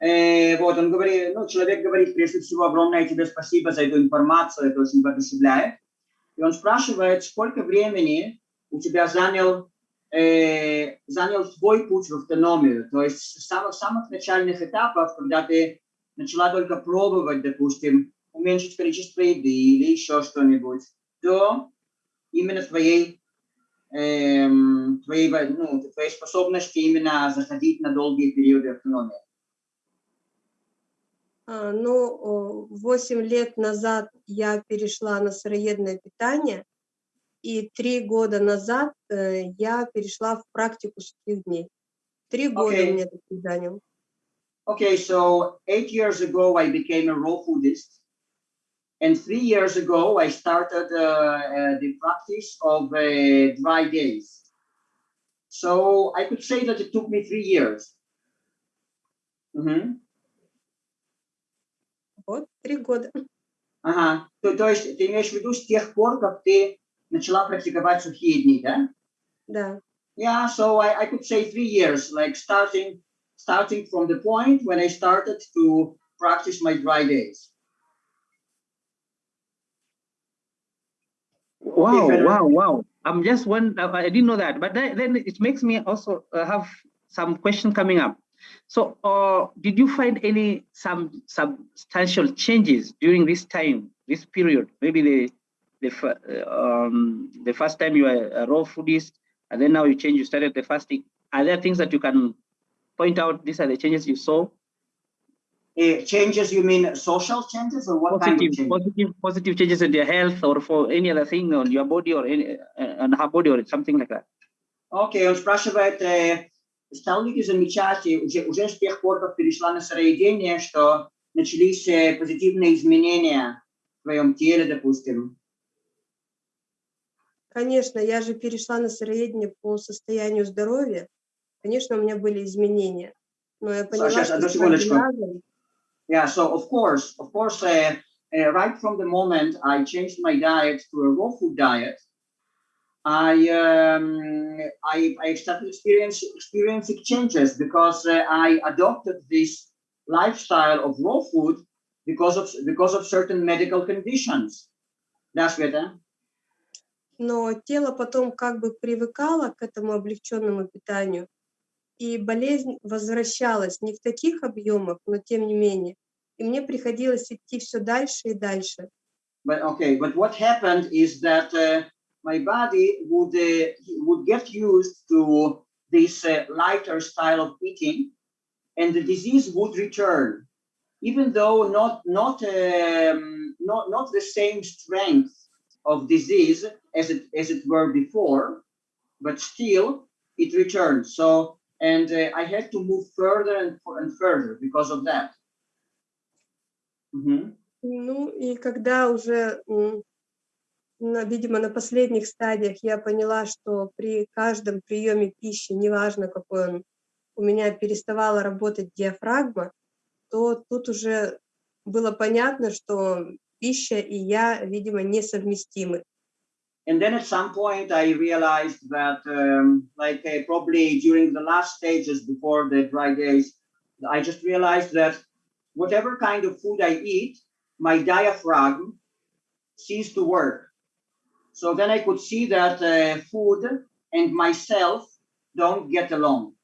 Э, вот, он говорит, ну, человек говорит, прежде всего, огромное тебе спасибо за эту информацию, это очень воодушевляет. И он спрашивает, сколько времени у тебя занял, э, занял твой путь в автономию, то есть с самых, самых начальных этапов, когда ты начала только пробовать, допустим, уменьшить количество еды или еще что-нибудь, до именно твоей, эм, твоей, ну, твоей способности именно заходить на долгие периоды автономии. А, ну, 8 лет назад я перешла на сыроедное питание, и три года назад э, я перешла в практику сухих дней. Три года okay. мне это занял. Okay, so eight years ago I became a raw foodist. And three years ago, I started uh, uh, the practice of uh, dry days. So I could say that it took me three years. Mm -hmm. Вот, три года. Ага, то, то есть ты имеешь в виду с тех пор, как ты начала практиковать сухие дни, да? Да. Yeah, so I, I could say three years, like starting, starting from the point when I started to practice my dry days. Wow, wow, wow. I'm just one, I didn't know that, but then it makes me also uh, have some question coming up. So uh, did you find any some substantial changes during this time, this period? Maybe the the, um, the first time you were a raw foodist, and then now you change, you started the fasting. Are there things that you can point out? These are the changes you saw uh, changes, you mean social changes or what positive, kind of changes? Positive, positive changes in their health or for any other thing on your body or any, uh, on her body or something like that. Окей, okay, он спрашивает, э, стал ли ты замечать уже, уже с тех пор, как перешла на сыроедение, что начались э, позитивные изменения в твоем теле, допустим? Конечно, я же перешла на сыроедение по состоянию здоровья. Конечно, у меня были изменения. Но я поняла, Сейчас, что с Yeah, so of course, of course, uh, uh, right from the moment I changed my diet to a raw food diet, I um, I, I started experience, experiencing changes because uh, I adopted this lifestyle of raw food because of because of certain medical conditions. That's better. Но тело потом как бы привыкало к этому облегченному питанию, и болезнь возвращалась не в таких объемах, но тем не менее. И мне приходилось идти все дальше и дальше. But okay, but what happened is that uh, my body would uh, would get used to this uh, lighter style of eating, and the disease would return, even though not not um, not not the same strength of disease as it as it were before, but still it returns. So and uh, I had to move further and, and further because of that. Угу. Ну и когда уже, на, видимо, на последних стадиях я поняла, что при каждом приеме пищи, неважно какой он, у меня переставала работать диафрагма, то тут уже было понятно, что пища и я, видимо, несовместимы. And then at some point I realized that um, like uh, probably during the last stages before the dry days, I just realized that whatever kind of food I eat, my diaphragm ceased to work. So then I could see that uh, food and myself don't get along.